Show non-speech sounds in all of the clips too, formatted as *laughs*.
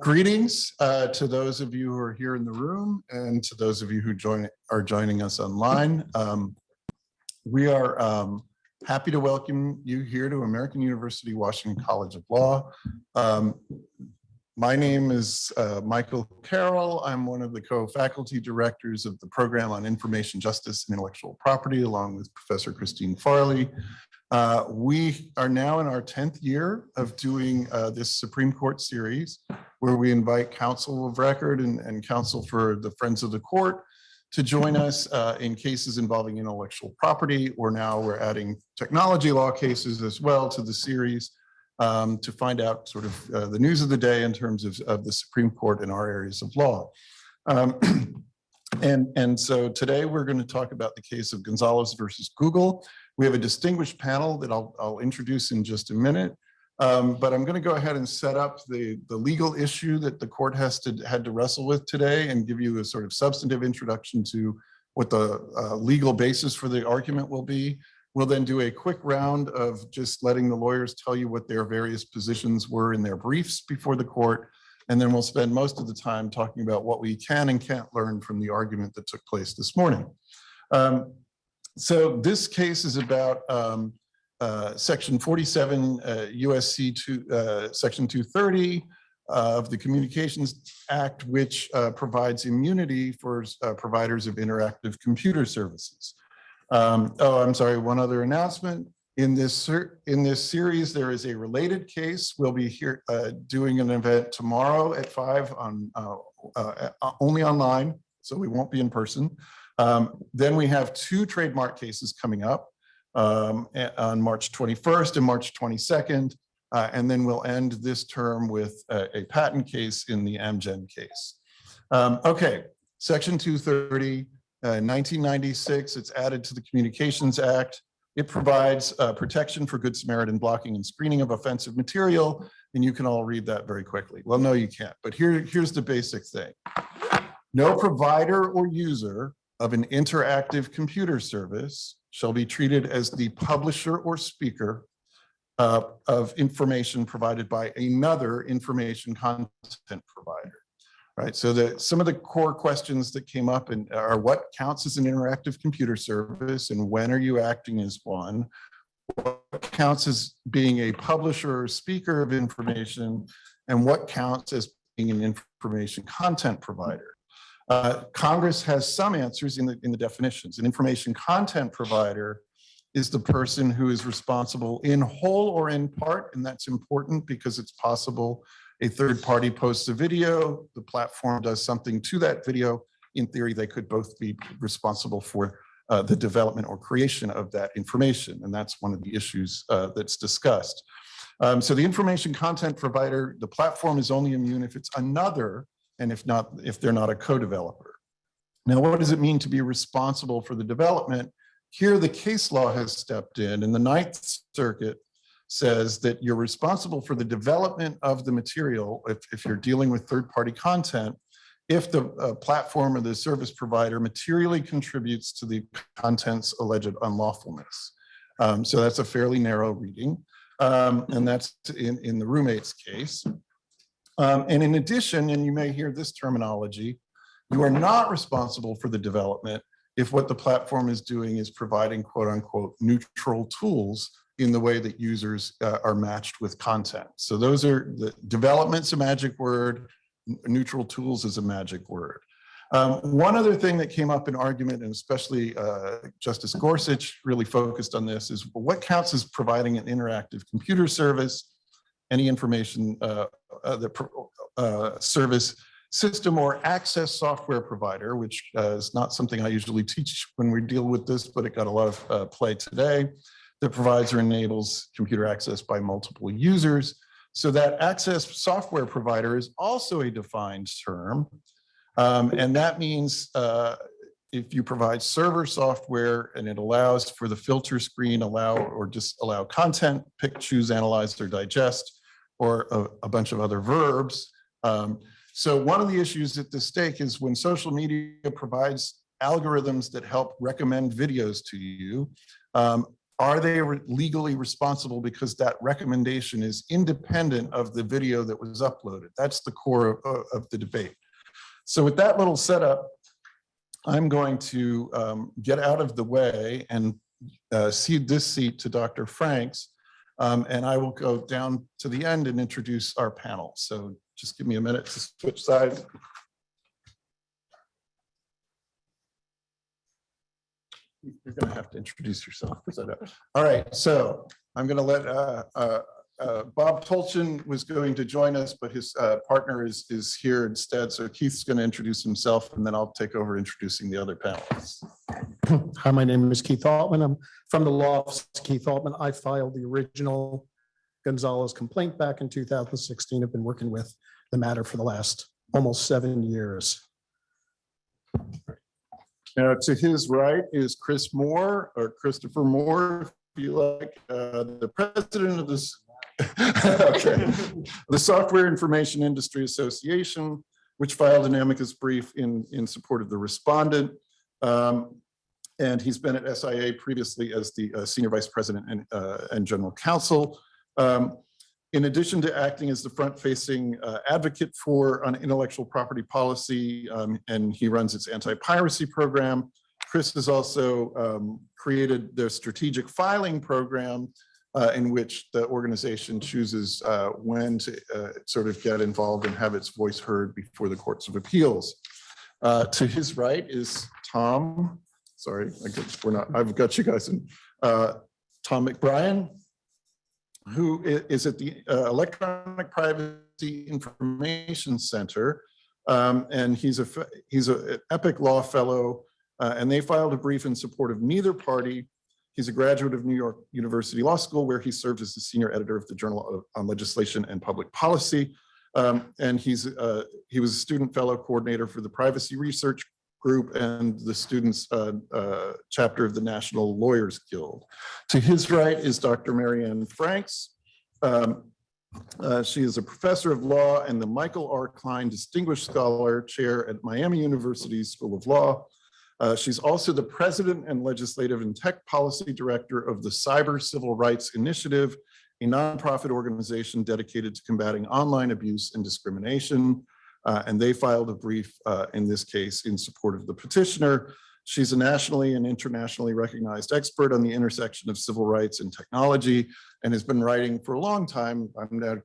Greetings uh, to those of you who are here in the room and to those of you who join are joining us online. Um, we are um, happy to welcome you here to American University Washington College of Law. Um, my name is uh, Michael Carroll. I'm one of the co-faculty directors of the program on information justice and intellectual property, along with Professor Christine Farley. Uh, we are now in our 10th year of doing uh, this Supreme Court series, where we invite counsel of record and, and counsel for the Friends of the Court to join us uh, in cases involving intellectual property, or now we're adding technology law cases as well to the series um, to find out sort of uh, the news of the day in terms of, of the Supreme Court in our areas of law. Um, *clears throat* and, and so today we're going to talk about the case of Gonzalez versus Google. We have a distinguished panel that I'll, I'll introduce in just a minute. Um, but I'm going to go ahead and set up the, the legal issue that the court has to had to wrestle with today and give you a sort of substantive introduction to what the uh, legal basis for the argument will be. We'll then do a quick round of just letting the lawyers tell you what their various positions were in their briefs before the court. And then we'll spend most of the time talking about what we can and can't learn from the argument that took place this morning. Um, so this case is about um, uh, section 47 uh, USC two, uh, section 230 of the Communications Act, which uh, provides immunity for uh, providers of interactive computer services. Um, oh, I'm sorry, one other announcement. In this, in this series, there is a related case. We'll be here uh, doing an event tomorrow at five on only online, so we won't be in person. Um, then we have two trademark cases coming up um, on March 21st and March 22nd. Uh, and then we'll end this term with a, a patent case in the Amgen case. Um, okay, Section 230, uh, 1996, it's added to the Communications Act. It provides uh, protection for Good Samaritan blocking and screening of offensive material, and you can all read that very quickly. Well, no, you can't, but here, here's the basic thing. No provider or user of an interactive computer service shall be treated as the publisher or speaker uh, of information provided by another information content provider. Right, so the, some of the core questions that came up and are what counts as an interactive computer service and when are you acting as one? What counts as being a publisher or speaker of information and what counts as being an information content provider? Uh, Congress has some answers in the, in the definitions. An information content provider is the person who is responsible in whole or in part, and that's important because it's possible a third party posts a video, the platform does something to that video. In theory, they could both be responsible for uh, the development or creation of that information, and that's one of the issues uh, that's discussed. Um, so the information content provider, the platform is only immune if it's another and if not, if they're not a co-developer. Now, what does it mean to be responsible for the development? Here, the case law has stepped in and the Ninth Circuit says that you're responsible for the development of the material if, if you're dealing with third-party content, if the uh, platform or the service provider materially contributes to the content's alleged unlawfulness. Um, so that's a fairly narrow reading. Um, and that's in, in the roommate's case. Um, and in addition, and you may hear this terminology, you are not responsible for the development if what the platform is doing is providing quote unquote neutral tools in the way that users uh, are matched with content. So those are the development's a magic word, neutral tools is a magic word. Um, one other thing that came up in argument, and especially uh, Justice Gorsuch really focused on this, is what counts as providing an interactive computer service any information uh, uh, the uh, service system or access software provider, which uh, is not something I usually teach when we deal with this, but it got a lot of uh, play today, that provides or enables computer access by multiple users. So that access software provider is also a defined term. Um, and that means if you provide server software and it allows for the filter screen, allow or just allow content, pick, choose, analyze, or digest, or a, a bunch of other verbs. Um, so one of the issues at the stake is when social media provides algorithms that help recommend videos to you, um, are they re- legally responsible because that recommendation is independent of the video that was uploaded? That's the core of, of the debate. So with that little setup, I'm going to um, get out of the way and uh, cede this seat to Dr. Franks. Um, And I will go down to the end and introduce our panel. So just give me a minute to switch sides. You're going to have to introduce yourself. All right, so I'm going to let uh, uh, uh, Bob Tolchin was going to join us, but his uh, partner is, is here instead. So Keith's going to introduce himself and then I'll take over introducing the other panelists. *clears throat* Hi, my name is Keith Altman. I'm from the law office of Keith Altman. I filed the original Gonzalez complaint back in 2016. I've been working with the matter for the last almost seven years. Now, to his right is Chris Moore or Christopher Moore, if you like, uh, the president of this, *laughs* okay, the Software Information Industry Association, which filed an amicus brief in, in support of the respondent. Um, And he's been at SIA previously as the uh, senior vice president and, uh, and general counsel. Um, in addition to acting as the front-facing uh, advocate for an intellectual property policy, um, and he runs its anti-piracy program, Chris has also um, created their strategic filing program uh, in which the organization chooses uh, when to uh, sort of get involved and have its voice heard before the courts of appeals. Uh, To his right is Tom, sorry, I guess we're not, I've got you guys in, uh, Tom McBrien, who is at the uh, Electronic Privacy Information Center. Um, And he's a, he's an Epic Law Fellow, and they filed a brief in support of neither party. He's a graduate of New York University Law School, where he served as the senior editor of the Journal of- on Legislation and Public Policy. Um, And he's, uh, he was a student fellow coordinator for the Privacy Research Group and the students' uh, uh, chapter of the National Lawyers Guild. To his right is Dr. Mary Anne Franks. Um, uh, She is a professor of law and the Michael R. Klein Distinguished Scholar Chair at Miami University School of Law. Uh, She's also the president and legislative and tech policy director of the Cyber Civil Rights Initiative, a nonprofit organization dedicated to combating online abuse and discrimination. Uh, And they filed a brief uh, in this case in support of the petitioner. She's a nationally and internationally recognized expert on the intersection of civil rights and technology and has been writing for a long time. I'm now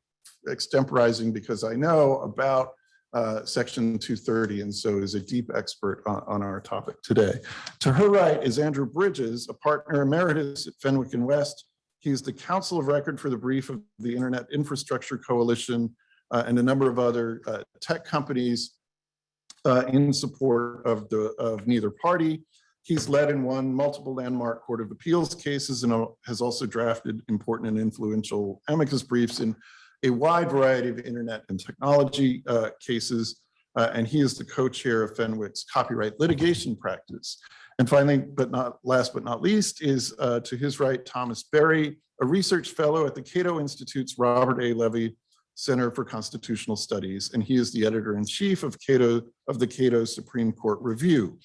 extemporizing because I know about uh, Section 230 and so is a deep expert on, on our topic today. To her right is Andrew Bridges, a partner emeritus at Fenwick and West. He is the counsel of record for the brief of the Internet Infrastructure Coalition uh, and a number of other uh, tech companies uh, in support of the, of neither party. He's led and won multiple landmark Court of Appeals cases and has also drafted important and influential amicus briefs in a wide variety of internet and technology uh, cases. Uh, And he is the co-chair of Fenwick's copyright litigation practice. And finally, but not last but not least, is uh, to his right, Thomas Berry, a research fellow at the Cato Institute's Robert A. Levy Center for Constitutional Studies, and he is the editor-in-chief of Cato, of the Cato Supreme Court Review.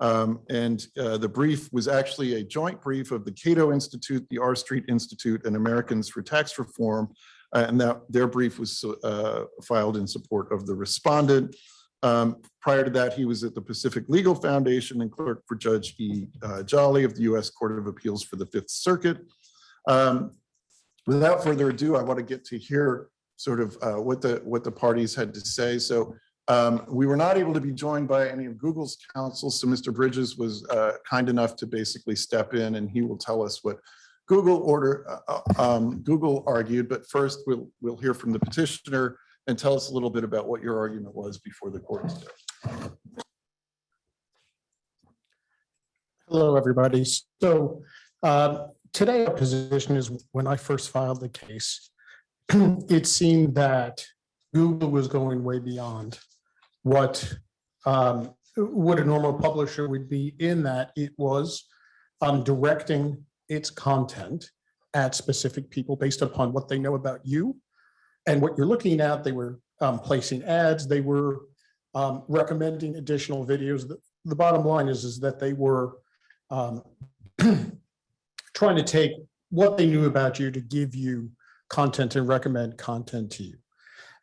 Um, And uh, the brief was actually a joint brief of the Cato Institute, the R Street Institute, and Americans for Tax Reform. Uh, And that their brief was uh, filed in support of the respondent. Um, Prior to that, he was at the Pacific Legal Foundation and clerk for Judge E. uh, Jolly of the U.S. Court of Appeals for the Fifth Circuit. Um, Without further ado, I want to get to hear sort of uh, what the, what the parties had to say. So um, we were not able to be joined by any of Google's counsel, so Mr. Bridges was uh, kind enough to basically step in and he will tell us what Google order, uh, um, Google argued, but first we'll, we'll hear from the petitioner and tell us a little bit about what your argument was before the court. Hello, everybody. So uh, today our position is when I first filed the case, *clears throat* it seemed that Google was going way beyond what um, what a normal publisher would be in that it was um, directing its content at specific people based upon what they know about you and what you're looking at. They were um, placing ads. They were um, recommending additional videos. The, the bottom line is, is that they were um, *clears throat* trying to take what they knew about you to give you content and recommend content to you.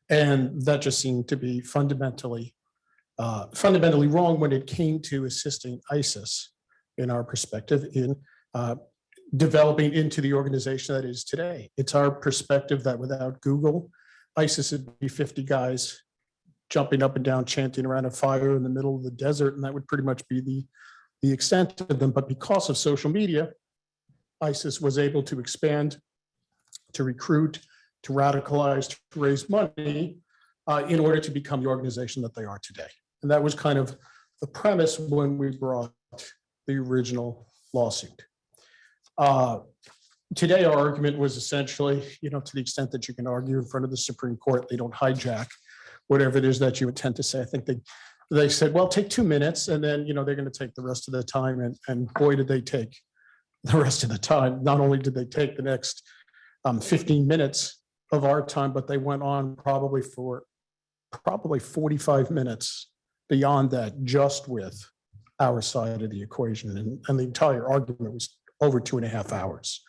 And that just seemed to be fundamentally, uh, fundamentally wrong when it came to assisting ISIS, in our perspective, in uh, developing into the organization that is today. It's our perspective that without Google, ISIS would be 50 guys jumping up and down, chanting around a fire in the middle of the desert, and that would pretty much be the, the extent of them. But because of social media, ISIS was able to expand, to recruit, to radicalize, to raise money uh, in order to become the organization that they are today. And that was kind of the premise when we brought the original lawsuit. Uh, Today, our argument was essentially, you know, to the extent that you can argue in front of the Supreme Court, they don't hijack whatever it is that you intend to say. I think they, they said, well, take two minutes and then, you know, they're going to take the rest of the time. And, and boy, did they take the rest of the time. Not only did they take the next um, 15 minutes of our time, but they went on probably for probably 45 minutes beyond that, just with our side of the equation. And, and the entire argument was over two and a half hours,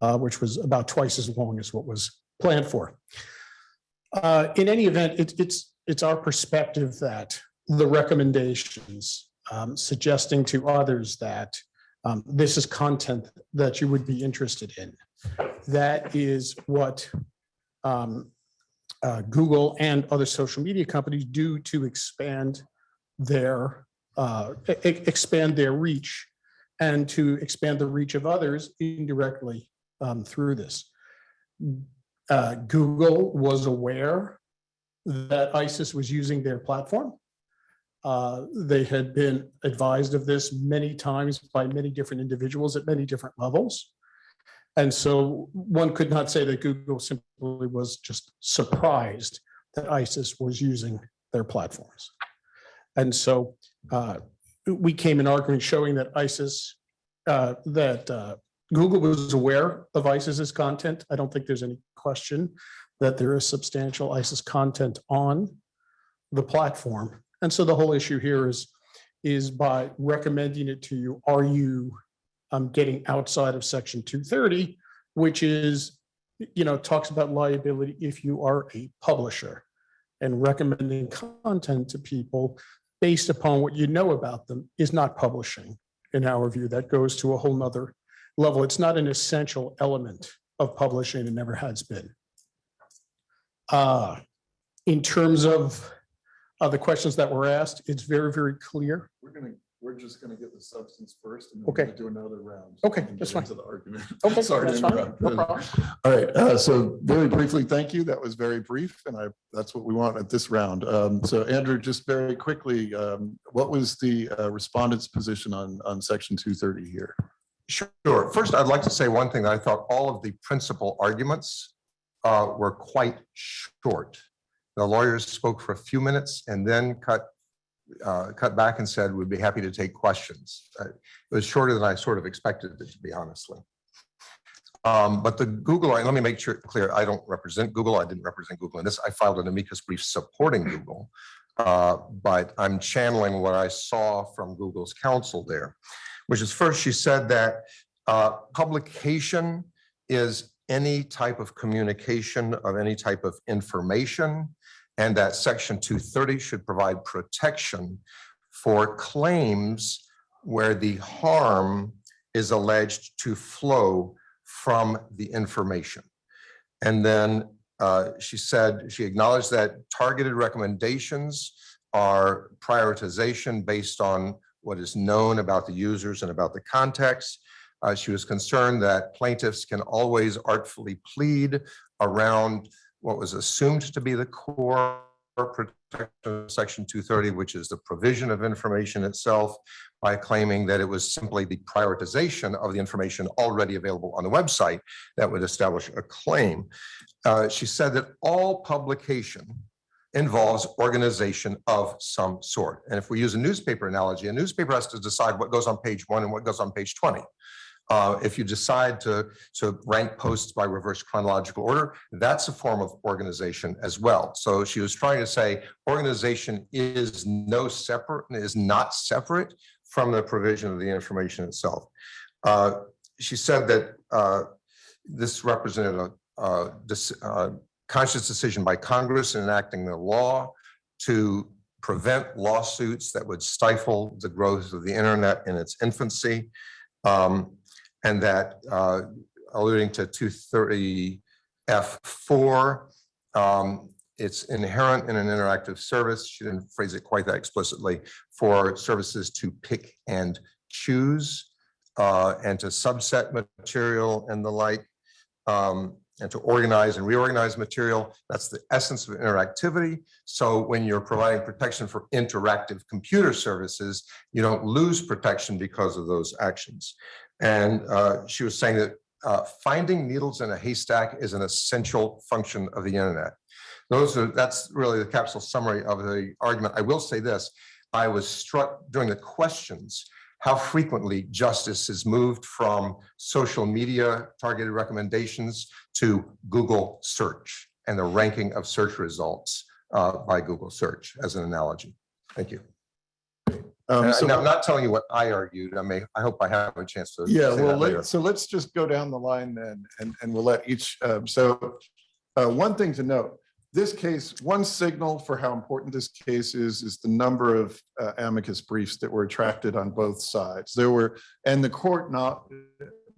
uh, which was about twice as long as what was planned for. Uh, in any event, it's, it's, it's our perspective that the recommendations um, suggesting to others that um, this is content that you would be interested in. That is what um, uh, Google and other social media companies do to expand their uh, expand their reach and to expand the reach of others indirectly um, through this. Uh, Google was aware that ISIS was using their platform. Uh, They had been advised of this many times by many different individuals at many different levels. And so one could not say that Google simply was just surprised that ISIS was using their platforms. And so uh, we came in arguing showing that ISIS, uh, that uh, Google was aware of ISIS's content. I don't think there's any question that there is substantial ISIS content on the platform. And so the whole issue here is, is by recommending it to you, are you um, getting outside of section 230, which is, you know, talks about liability if you are a publisher and recommending content to people based upon what you know about them is not publishing in our view. That goes to a whole nother level. It's not an essential element of publishing and never has been. Uh, In terms of uh, the questions that were asked, it's very, very clear. We're gonna, we're just gonna get the substance first and then we're Okay. gonna do another round. Okay, and that's get fine. into The argument. *laughs* Okay, Sorry to that's fine. interrupt. No problem. All right, uh, so very briefly, thank you. That was very brief and I, that's what we want at this round. Um, So Andrew, just very quickly, um, what was the uh, respondent's position on, on section two thirty here? Sure. First, I'd like to say one thing. that I thought all of the principal arguments uh, were quite short. The lawyers spoke for a few minutes and then cut, uh, cut back and said, we'd be happy to take questions. Uh, It was shorter than I sort of expected it to be honestly. Um, But the Google, let me make sure clear, I don't represent Google. I didn't represent Google in this. I filed an amicus brief supporting Google. Uh, But I'm channeling what I saw from Google's counsel there which is first, she said that uh, publication is any type of communication of any type of information, and that section 230 should provide protection for claims where the harm is alleged to flow from the information. And then uh, she said, she acknowledged that targeted recommendations are prioritization based on what is known about the users and about the context. Uh, She was concerned that plaintiffs can always artfully plead around what was assumed to be the core protection of section 230, which is the provision of information itself by claiming that it was simply the prioritization of the information already available on the website that would establish a claim. Uh, She said that all publication involves organization of some sort. And if we use a newspaper analogy, a newspaper has to decide what goes on page one and what goes on page 20. Uh, If you decide to, to rank posts by reverse chronological order, that's a form of organization as well. So she was trying to say organization is no separate, is not separate from the provision of the information itself. Uh, she said that uh, this represented a dis- uh, conscious decision by Congress in enacting the law to prevent lawsuits that would stifle the growth of the internet in its infancy. Um, And that uh, alluding to two thirty F four, um, it's inherent in an interactive service. She didn't phrase it quite that explicitly for services to pick and choose uh, and to subset material and the like, um, and to organize and reorganize material. That's the essence of interactivity. So when you're providing protection for interactive computer services, you don't lose protection because of those actions. And uh, she was saying that uh, finding needles in a haystack is an essential function of the internet. Those are, that's really the capsule summary of the argument. I will say this, I was struck during the questions how frequently justice is moved from social media targeted recommendations to Google search and the ranking of search results uh, by Google search as an analogy. Thank you. Um, so- I'm not telling you what I argued. I may, I hope I have a chance to. Yeah, well, let- so let's just go down the line then, and, and we'll let each, um, so uh, one thing to note, this case, one signal for how important this case is, is the number of uh, amicus briefs that were attracted on both sides. There were, and the court not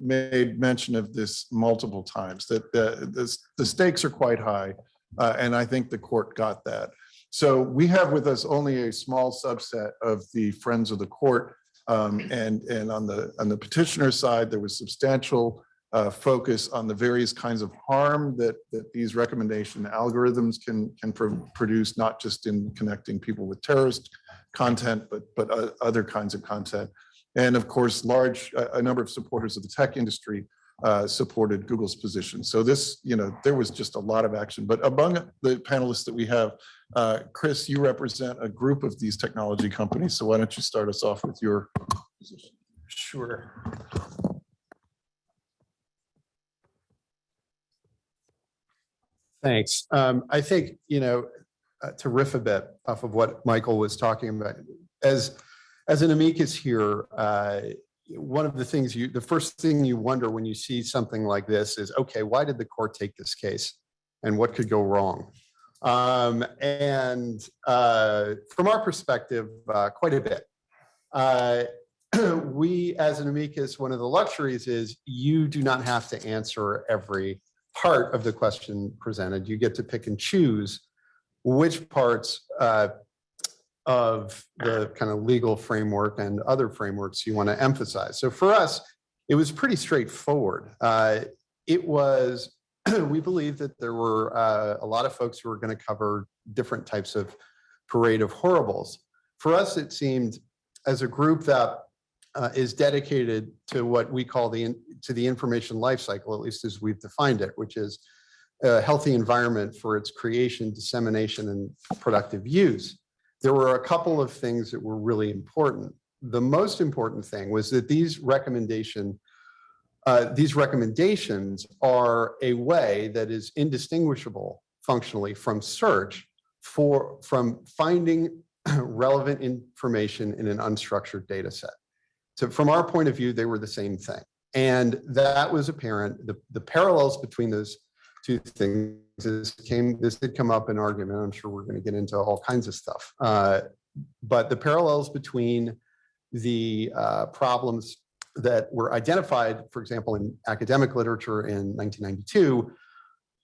made mention of this multiple times, that the, the- the stakes are quite high. uh, And I think the court got that. So we have with us only a small subset of the friends of the court um, and, and on the, on the petitioner side, there was substantial uh, focus on the various kinds of harm that, that these recommendation algorithms can, can pro- produce, not just in connecting people with terrorist content, but, but o- other kinds of content. And of course, large, a, a number of supporters of the tech industry uh, supported Google's position. So this, you know, there was just a lot of action. But among the panelists that we have, uh, Chris, you represent a group of these technology companies. So why don't you start us off with your position? Sure. Thanks. Um, I think, you know, uh, to riff a bit off of what Michael was talking about, as, as an amicus here, uh, one of the things you, the first thing you wonder when you see something like this is, okay, why did the court take this case? And what could go wrong? Um, and uh, from our perspective, uh, quite a bit. Uh, *clears throat* we, as an amicus, one of the luxuries is you do not have to answer every part of the question presented. You get to pick and choose which parts uh, of the kind of legal framework and other frameworks you want to emphasize. So for us, it was pretty straightforward. Uh, It was, *clears throat* we believe that there were uh, a lot of folks who were going to cover different types of parade of horribles. For us, it seemed as a group that uh, is dedicated to what we call the, to the information lifecycle, at least as we've defined it, which is a healthy environment for its creation, dissemination, and productive use. There were a couple of things that were really important. The most important thing was that these recommendation, uh, these recommendations are a way that is indistinguishable functionally from search for, from finding *clears throat* relevant information in an unstructured data set. So from our point of view, they were the same thing. And that was apparent. The, the parallels between those two things is came, this did come up in argument. I'm sure we're going to get into all kinds of stuff. Uh, but the parallels between the uh, problems that were identified, for example, in academic literature in 1992,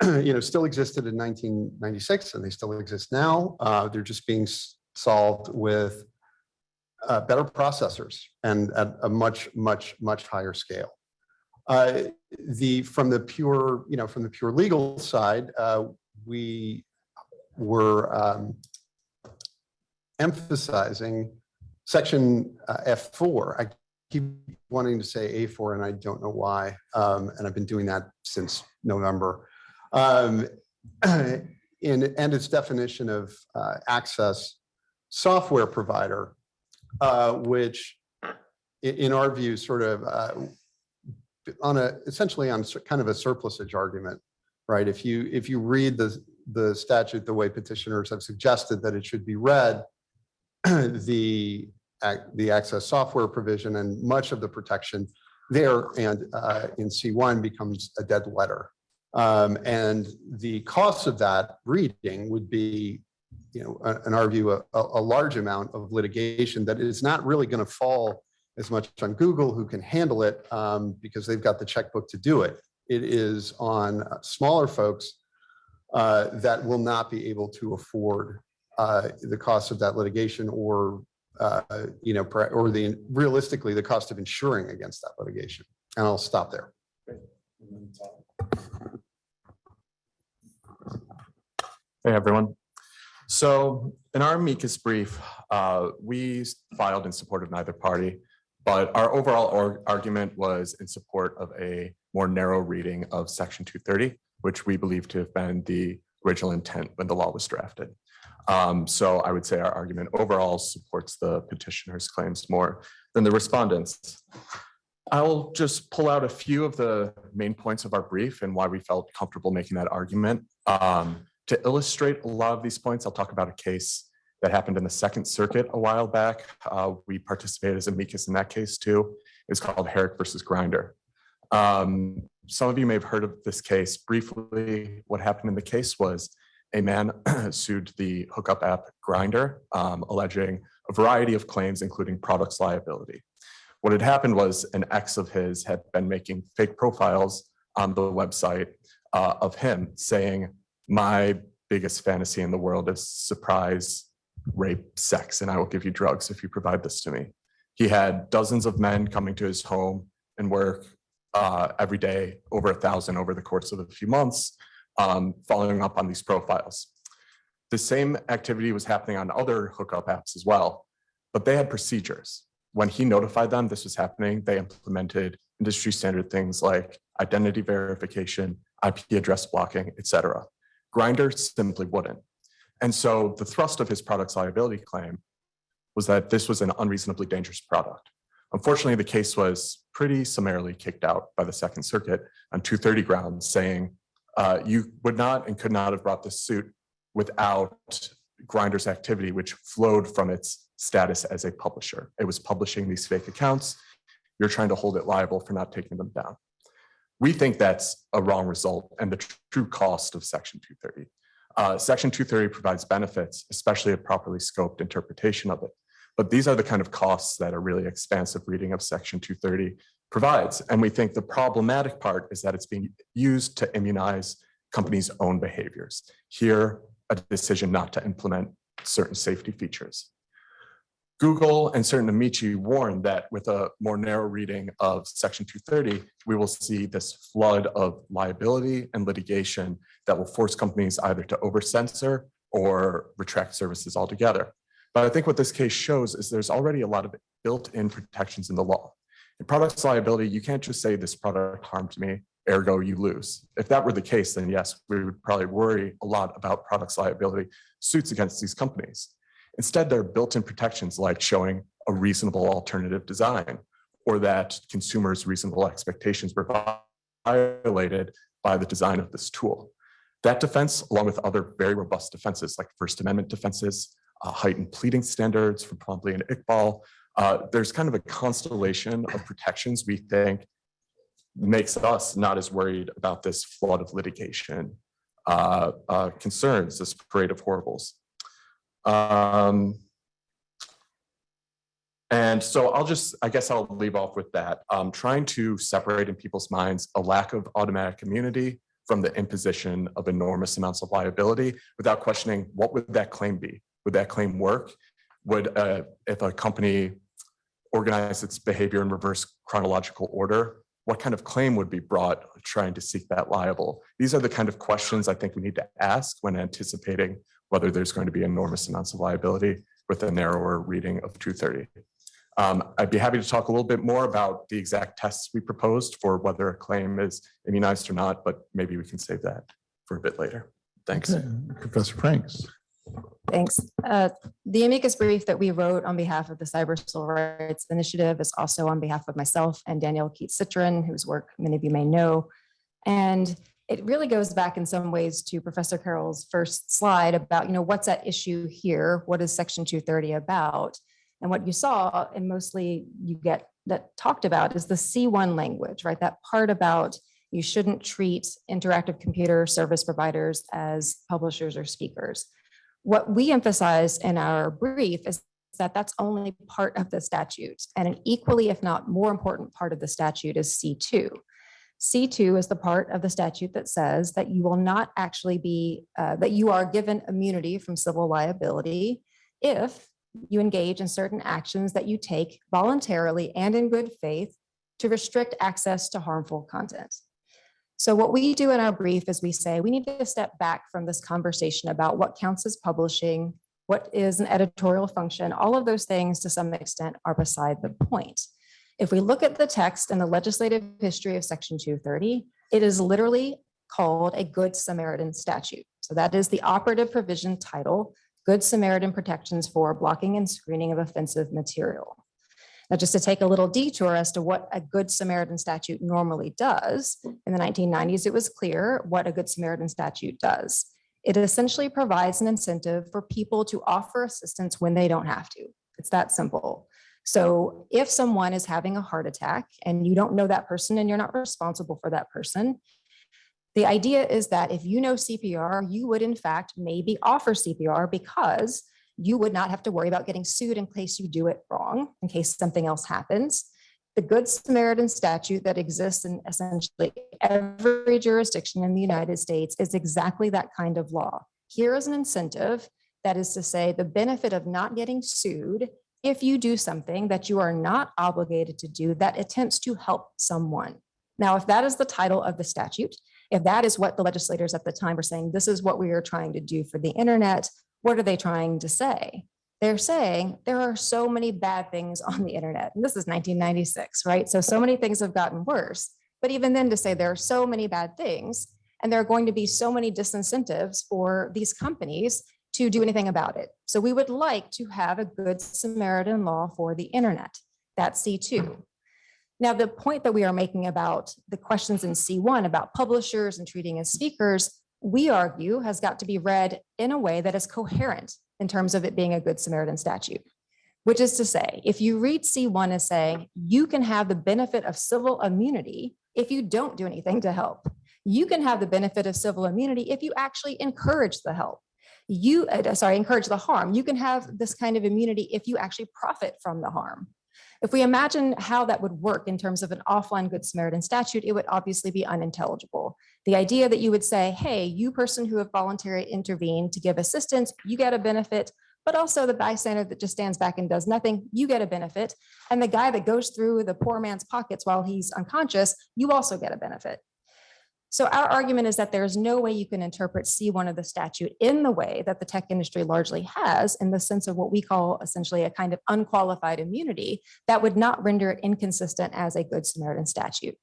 *clears throat* you know, still existed in 1996 and they still exist now. Uh, they're just being solved with uh, better processors and at a much, much, much higher scale. Uh, The, from the pure, you know, from the pure legal side, uh, we were um, emphasizing section uh, F4. Keep wanting to say A4 and I don't know why. um, And I've been doing that since November. Um, *clears throat* In, and its definition of uh, access software provider uh, which in our view, sort of uh, on a, essentially on kind of a surplusage argument, right? If you, if you read the, the statute the way petitioners have suggested that it should be read, *clears throat* the, the access software provision and much of the protection there and uh, in C1 becomes a dead letter. Um, And the cost of that reading would be, you know, in our view, a, a a large amount of litigation that is not really going to fall as much on Google, who can handle it um, because they've got the checkbook to do it. It is on uh, smaller folks uh, that will not be able to afford uh, the cost of that litigation or, uh, you know, or the, realistically, the cost of insuring against that litigation. And I'll stop there. Hey, everyone. So in our amicus brief, uh, we filed in support of neither party, but our overall argument was in support of a more narrow reading of section 230, which we believe to have been the original intent when the law was drafted. Um, So I would say our argument overall supports the petitioner's claims more than the respondents. I'll just pull out a few of the main points of our brief and why we felt comfortable making that argument. Um, to illustrate a lot of these points, I'll talk about a case that happened in the Second Circuit a while back. Uh, we participated as amicus in that case too. It's called Herrick versus Grindr. Um, some of you may have heard of this case briefly. What happened in the case was a man *clears throat* sued the hookup app Grindr, um, alleging a variety of claims, including products liability. What had happened was an ex of his had been making fake profiles on the website uh, of him saying, my biggest fantasy in the world is surprise rape sex, and I will give you drugs if you provide this to me. He had dozens of men coming to his home and work uh, every day, over a thousand over the course of a few months, um, following up on these profiles. The same activity was happening on other hookup apps as well, but they had procedures. When he notified them this was happening, they implemented industry standard things like identity verification, IP address blocking, et cetera. Grindr simply wouldn't. And so the thrust of his product's liability claim was that this was an unreasonably dangerous product. Unfortunately, the case was pretty summarily kicked out by the Second Circuit on 230 grounds, saying uh, you would not and could not have brought this suit without Grindr's activity, which flowed from its status as a publisher. It was publishing these fake accounts. You're trying to hold it liable for not taking them down. We think that's a wrong result and the true cost of Section 230. Uh, Section 230 provides benefits, especially a properly scoped interpretation of it. But these are the kind of costs that a really expansive reading of Section 230 provides. And we think the problematic part is that it's being used to immunize companies' own behaviors. Here, a decision not to implement certain safety features. Google and certain Amici warned that with a more narrow reading of Section 230, we will see this flood of liability and litigation that will force companies either to over-censor or retract services altogether. But I think what this case shows is there's already a lot of built-in protections in the law. In products liability, you can't just say this product harmed me, ergo you lose. If that were the case, then yes, we would probably worry a lot about products liability suits against these companies. Instead, there are built-in protections like showing a reasonable alternative design or that consumers' reasonable expectations were violated by the design of this tool. That defense, along with other very robust defenses like First Amendment defenses, uh, heightened pleading standards from Twombly and Iqbal, uh, there's kind of a constellation of protections we think makes us not as worried about this flood of litigation uh, uh, concerns, this parade of horribles. Um, and so I'll just, I guess I'll leave off with that. Um, trying to separate in people's minds a lack of automatic immunity from the imposition of enormous amounts of liability without questioning what would that claim be? Would that claim work? Would, uh, if a company organized its behavior in reverse chronological order, what kind of claim would be brought trying to seek that liable? These are the kind of questions I think we need to ask when anticipating whether there's going to be enormous amounts of liability with a narrower reading of 230. Um, I'd be happy to talk a little bit more about the exact tests we proposed for whether a claim is immunized or not, but maybe we can save that for a bit later. Thanks. Okay, Professor Franks. Thanks. Uh, The amicus brief that we wrote on behalf of the Cyber Civil Rights Initiative is also on behalf of myself and Danielle Keats Citron, whose work many of you may know. And it really goes back in some ways to Professor Carroll's first slide about, you know, what's at issue here? What is Section 230 about? And what you saw, and mostly you get that talked about is the C1 language, right? That part about you shouldn't treat interactive computer service providers as publishers or speakers. What we emphasize in our brief is that that's only part of the statute and an equally, if not more important part of the statute is C2. C2 is the part of the statute that says that you will not actually be, uh, that you are given immunity from civil liability if you engage in certain actions that you take voluntarily and in good faith to restrict access to harmful content. So what we do in our brief is we say we need to step back from this conversation about what counts as publishing, what is an editorial function, all of those things to some extent are beside the point. If we look at the text and the legislative history of section 230, it is literally called a Good Samaritan statute. So that is the operative provision title, Good Samaritan Protections for Blocking and Screening of Offensive Material. Now, just to take a little detour as to what a Good Samaritan statute normally does, in the 1990s, it was clear what a Good Samaritan statute does. It essentially provides an incentive for people to offer assistance when they don't have to. It's that simple. So if someone is having a heart attack and you don't know that person and you're not responsible for that person, the idea is that if you know CPR, you would in fact maybe offer CPR because you would not have to worry about getting sued in case you do it wrong, in case something else happens. The Good Samaritan statute that exists in essentially every jurisdiction in the United States is exactly that kind of law. Here is an incentive, that is to say, the benefit of not getting sued if you do something that you are not obligated to do that attempts to help someone. Now, if that is the title of the statute, if that is what the legislators at the time were saying, this is what we are trying to do for the internet, what are they trying to say? They're saying there are so many bad things on the internet. And this is 1996, right? So, so many things have gotten worse. But even then to say there are so many bad things and there are going to be so many disincentives for these companies to do anything about it. So we would like to have a good Samaritan law for the internet. That's C2. Now, the point that we are making about the questions in C1 about publishers and treating as speakers, we argue has got to be read in a way that is coherent in terms of it being a good Samaritan statute. Which is to say, if you read C1 as saying you can have the benefit of civil immunity if you don't do anything to help. You can have the benefit of civil immunity if you actually encourage the help you, uh, sorry, encourage the harm. You can have this kind of immunity if you actually profit from the harm. If we imagine how that would work in terms of an offline Good Samaritan statute, it would obviously be unintelligible. The idea that you would say, hey, you person who have voluntarily intervened to give assistance, you get a benefit, but also the bystander that just stands back and does nothing, you get a benefit. And the guy that goes through the poor man's pockets while he's unconscious, you also get a benefit. So our argument is that there is no way you can interpret C1 of the statute in the way that the tech industry largely has in the sense of what we call essentially a kind of unqualified immunity that would not render it inconsistent as a good Samaritan statute.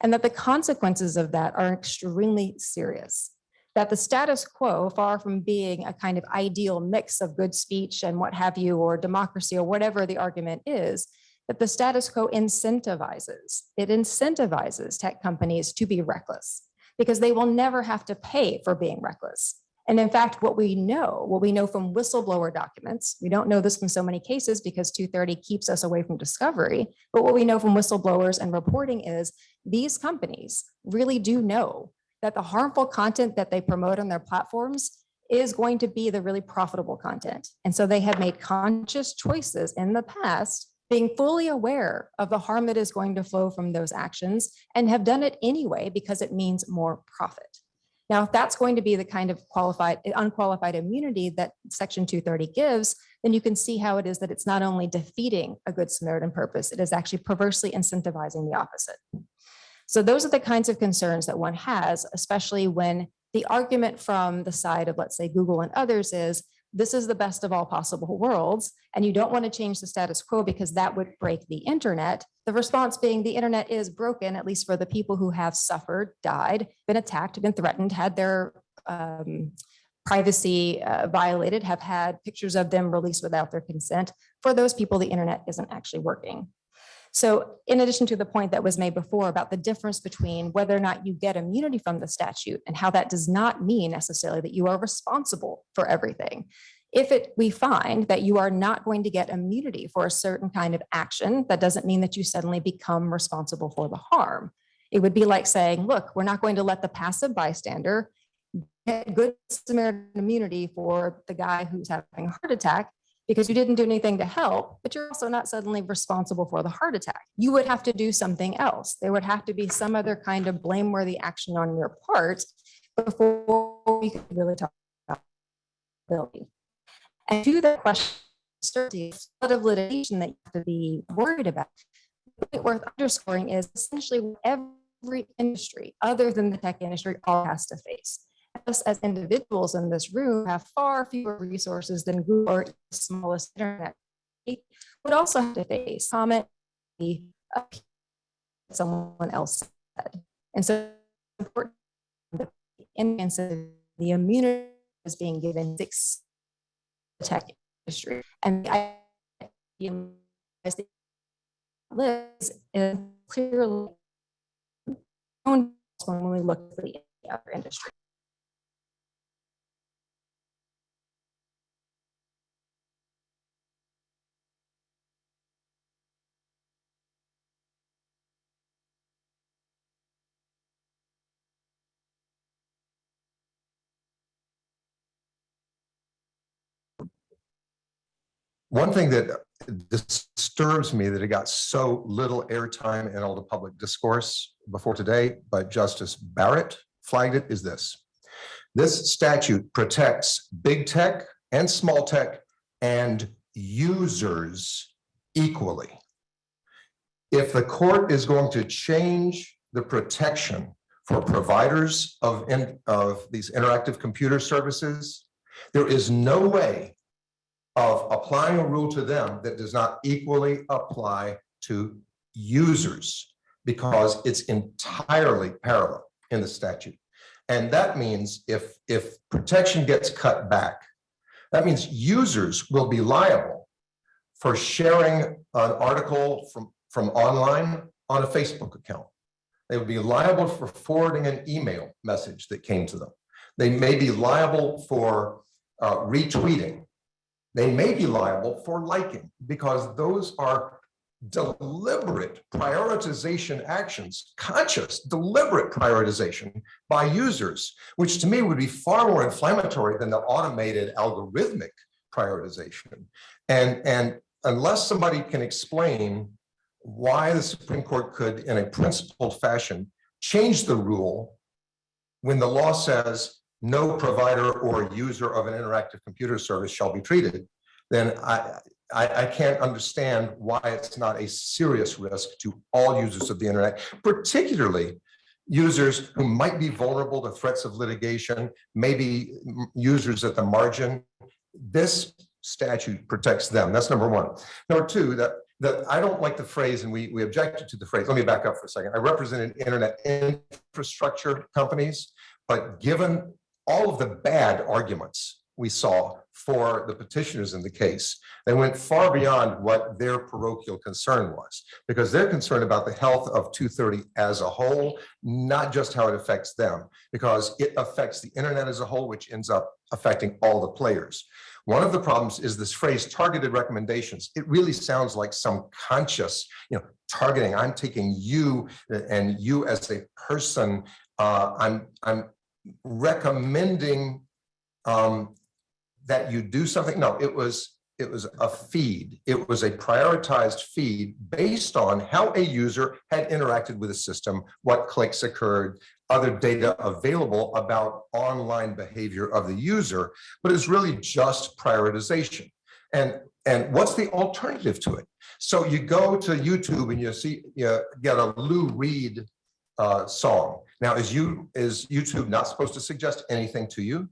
And that the consequences of that are extremely serious. That the status quo, far from being a kind of ideal mix of good speech and what have you, or democracy or whatever the argument is, that the status quo incentivizes, it incentivizes tech companies to be reckless because they will never have to pay for being reckless. And in fact, what we know, what we know from whistleblower documents, we don't know this from so many cases because 230 keeps us away from discovery, but what we know from whistleblowers and reporting is these companies really do know that the harmful content that they promote on their platforms is going to be the really profitable content. And so they have made conscious choices in the past being fully aware of the harm that is going to flow from those actions and have done it anyway because it means more profit. Now, if that's going to be the kind of qualified, unqualified immunity that Section 230 gives, then you can see how it is that it's not only defeating a good Samaritan purpose, it is actually perversely incentivizing the opposite. So those are the kinds of concerns that one has, especially when the argument from the side of, let's say, Google and others is this is the best of all possible worlds, and you don't want to change the status quo because that would break the internet. The response being the internet is broken, at least for the people who have suffered, died, been attacked, been threatened, had their um, privacy uh, violated, have had pictures of them released without their consent. For those people, the internet isn't actually working. So in addition to the point that was made before about the difference between whether or not you get immunity from the statute and how that does not mean necessarily that you are responsible for everything. If it, we find that you are not going to get immunity for a certain kind of action, that doesn't mean that you suddenly become responsible for the harm. It would be like saying, look, we're not going to let the passive bystander get good Samaritan immunity for the guy who's having a heart attack because you didn't do anything to help, but you're also not suddenly responsible for the heart attack. You would have to do something else. There would have to be some other kind of blameworthy action on your part before we could really talk about liability. And to the question, certainty of litigation that you have to be worried about. point Worth underscoring is essentially every industry, other than the tech industry, all has to face. Us as individuals in this room have far fewer resources than Google or the smallest internet. Would also have to face comment, someone else said. And so important the immunity is being given six tech industry and I Liz is clearly when we look at the other industry. One thing that disturbs me that it got so little airtime in all the public discourse before today, but Justice Barrett flagged it is this. This statute protects big tech and small tech and users equally. If the court is going to change the protection for providers of, in- of these interactive computer services, there is no way of applying a rule to them that does not equally apply to users because it's entirely parallel in the statute. And that means if, if protection gets cut back, that means users will be liable for sharing an article from, from online on a Facebook account. They would be liable for forwarding an email message that came to them. They may be liable for uh, retweeting they may be liable for liking because those are deliberate prioritization actions, conscious, deliberate prioritization by users, which to me would be far more inflammatory than the automated algorithmic prioritization. And, and unless somebody can explain why the Supreme Court could, in a principled fashion, change the rule when the law says no provider or user of an interactive computer service shall be treated, then I, I, I can't understand why it's not a serious risk to all users of the internet, particularly users who might be vulnerable to threats of litigation, maybe users at the margin. This statute protects them. That's number one. Number two, that that I don't like the phrase, and we, we objected to the phrase. Let me back up for a second. I represented internet infrastructure companies, but given all of the bad arguments we saw for the petitioners in the case, they went far beyond what their parochial concern was, because they're concerned about the health of 230 as a whole, not just how it affects them, because it affects the internet as a whole, which ends up affecting all the players. One of the problems is this phrase targeted recommendations. It really sounds like some conscious, you know, targeting. I'm taking you and you as a person. Uh, I'm I'm recommending um, that you do something. No, it was it was a feed. It was a prioritized feed based on how a user had interacted with the system, what clicks occurred, other data available about online behavior of the user, but it's really just prioritization. And, and what's the alternative to it? So you go to YouTube and you see, you get a Lou Reed uh, song. Now, is you is YouTube not supposed to suggest anything to you?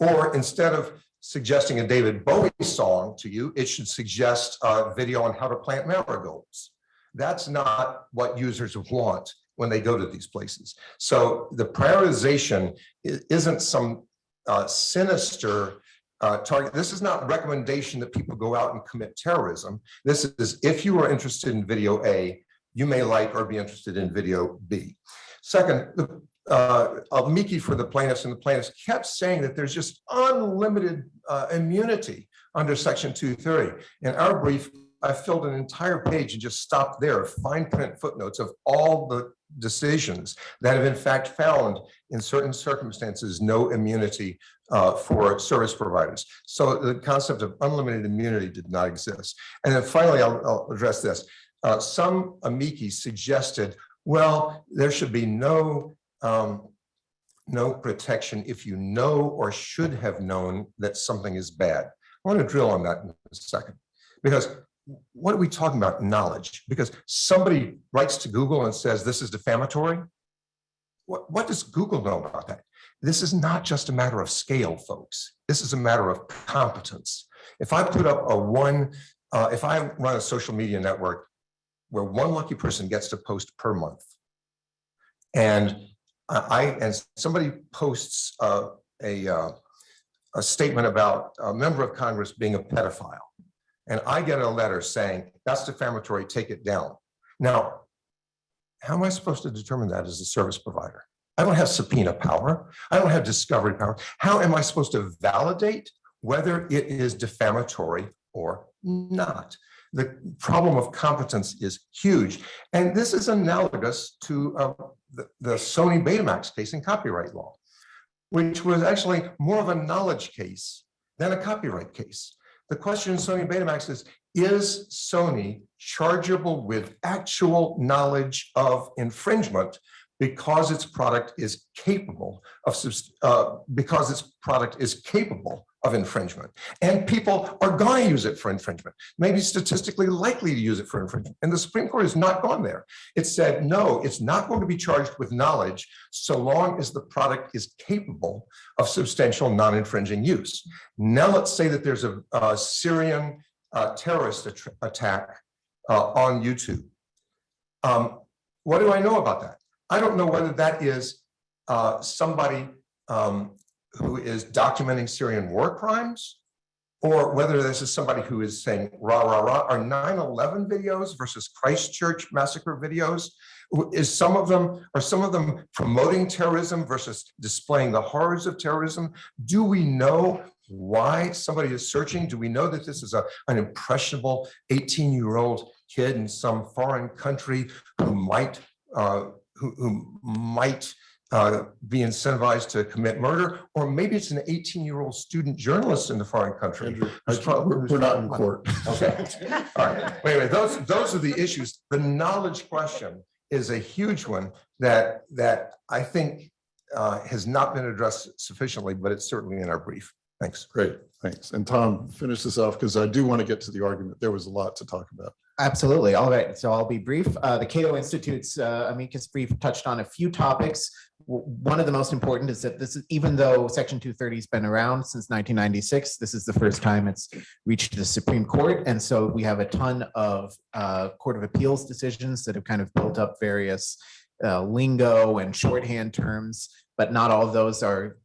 Or instead of suggesting a David Bowie song to you, it should suggest a video on how to plant marigolds. That's not what users want when they go to these places. So the prioritization isn't some uh, sinister uh, target. This is not recommendation that people go out and commit terrorism. This is if you are interested in video A, you may like or be interested in video B. Second, the uh, amici for the plaintiffs and the plaintiffs kept saying that there's just unlimited uh, immunity under section two thirty. In our brief, I filled an entire page and just stopped there, fine print footnotes of all the decisions that have in fact found in certain circumstances, no immunity uh, for service providers. So the concept of unlimited immunity did not exist. And then finally, I'll, I'll address this. Uh, Some amici suggested, well, there should be no um, no protection if you know or should have known that something is bad. I want to drill on that in a second. Because what are we talking about? Knowledge. Because somebody writes to Google and says, this is defamatory. What, what does Google know about that? This is not just a matter of scale, folks. This is a matter of competence. If I put up a one, uh, if I run a social media network where one lucky person gets to post per month, and I, and somebody posts uh, a, uh, a statement about a member of Congress being a pedophile. And I get a letter saying, that's defamatory, take it down. Now, how am I supposed to determine that as a service provider? I don't have subpoena power. I don't have discovery power. How am I supposed to validate whether it is defamatory or not? The problem of competence is huge. And this is analogous to uh, the, the Sony Betamax case in copyright law, which was actually more of a knowledge case than a copyright case. The question in Sony Betamax is, is Sony chargeable with actual knowledge of infringement because its product is capable of, uh, because its product is capable of infringement? And people are going to use it for infringement, maybe statistically likely to use it for infringement. And the Supreme Court has not gone there. It said, no, it's not going to be charged with knowledge so long as the product is capable of substantial non-infringing use. Now let's say that there's a, a Syrian uh, terrorist attr- attack uh, on YouTube. Um, what do I know about that? I don't know whether that is uh, somebody um, who is documenting Syrian war crimes or whether this is somebody who is saying rah, rah, rah, are 9-11 videos versus Christchurch massacre videos? Is some of them, are some of them promoting terrorism versus displaying the horrors of terrorism? Do we know why somebody is searching? Do we know that this is a, an impressionable 18-year-old kid in some foreign country who might, uh, who, who might uh, be incentivized to commit murder? Or maybe it's an 18-year-old student journalist in the foreign country. Andrew, We're we're not in court. Okay. *laughs* All right, wait, those, those are the issues. The knowledge question is a huge one that, that I think uh, has not been addressed sufficiently, but it's certainly in our brief. Thanks. Great, thanks. And Tom, finish this off because I do want to get to the argument. There was a lot to talk about. Absolutely. All right. So I'll be brief. Uh, the Cato Institute's uh, amicus brief touched on a few topics. One of the most important is that this is, even though Section 230 has been around since 1996, this is the first time it's reached the Supreme Court. And so we have a ton of uh, Court of Appeals decisions that have kind of built up various uh, lingo and shorthand terms, but not all of those are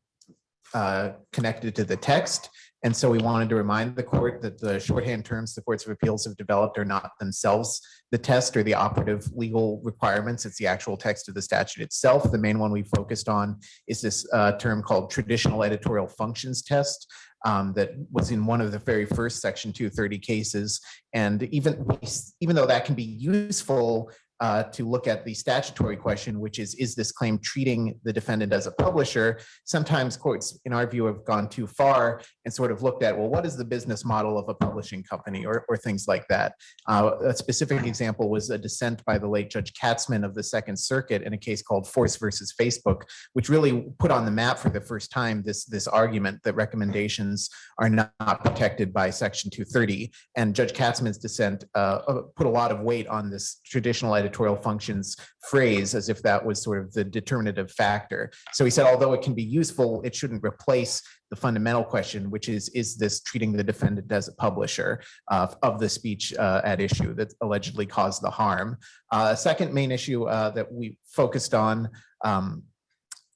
uh, connected to the text. And so we wanted to remind the court that the shorthand terms the courts of appeals have developed are not themselves the test or the operative legal requirements. It's the actual text of the statute itself. The main one we focused on is this uh, term called traditional editorial functions test um, that was in one of the very first section 230 cases. And even, even though that can be useful uh, to look at the statutory question, which is, is this claim treating the defendant as a publisher? Sometimes courts, in our view, have gone too far and sort of looked at, well, what is the business model of a publishing company or, or things like that? Uh, a specific example was a dissent by the late Judge Katzmann of the Second Circuit in a case called Force versus Facebook, which really put on the map for the first time this, this argument that recommendations are not protected by Section 230. And Judge Katzmann's dissent uh, uh, put a lot of weight on this traditional editorial functions phrase as if that was sort of the determinative factor. So he said, although it can be useful, it shouldn't replace the fundamental question, which is, is this treating the defendant as a publisher uh, of the speech uh, at issue that allegedly caused the harm? Uh, Second main issue uh, that we focused on um,